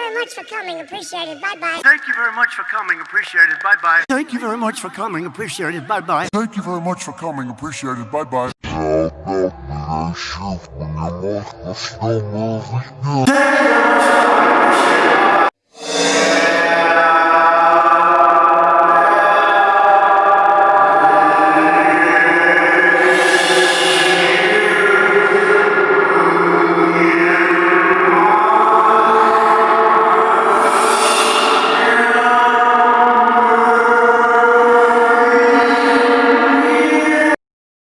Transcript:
very much for coming. Appreciate it. Bye bye. Thank you very much for coming. Appreciate it. Bye bye. Thank you very much for coming. Appreciate it. Bye bye. Thank you very much for coming. Appreciate it. Bye bye.